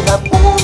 vida.